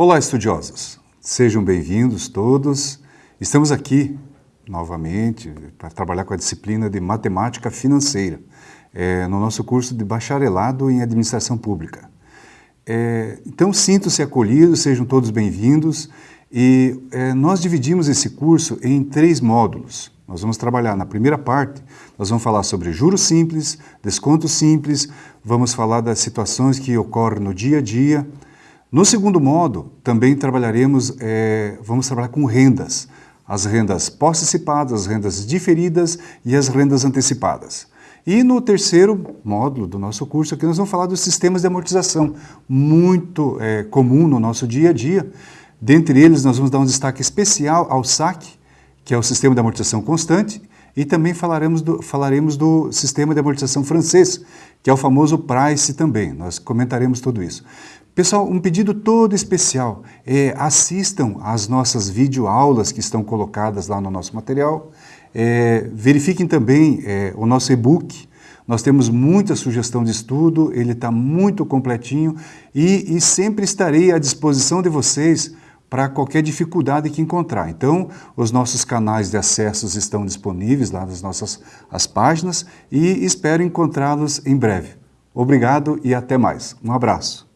Olá, estudiosos! Sejam bem-vindos todos. Estamos aqui novamente para trabalhar com a disciplina de Matemática Financeira, é, no nosso curso de Bacharelado em Administração Pública. É, então, sintam-se acolhidos, sejam todos bem-vindos. E é, nós dividimos esse curso em três módulos. Nós vamos trabalhar na primeira parte, nós vamos falar sobre juros simples, desconto simples, vamos falar das situações que ocorrem no dia a dia. No segundo modo, também trabalharemos, é, vamos trabalhar com rendas, as rendas pós-antecipadas, as rendas diferidas e as rendas antecipadas. E no terceiro módulo do nosso curso aqui nós vamos falar dos sistemas de amortização, muito é, comum no nosso dia a dia, Dentre eles, nós vamos dar um destaque especial ao SAC, que é o Sistema de Amortização Constante, e também falaremos do, falaremos do Sistema de Amortização Francês, que é o famoso PRICE também. Nós comentaremos tudo isso. Pessoal, um pedido todo especial, é, assistam às nossas videoaulas que estão colocadas lá no nosso material, é, verifiquem também é, o nosso e-book, nós temos muita sugestão de estudo, ele está muito completinho e, e sempre estarei à disposição de vocês para qualquer dificuldade que encontrar. Então, os nossos canais de acessos estão disponíveis lá nas nossas as páginas e espero encontrá-los em breve. Obrigado e até mais. Um abraço.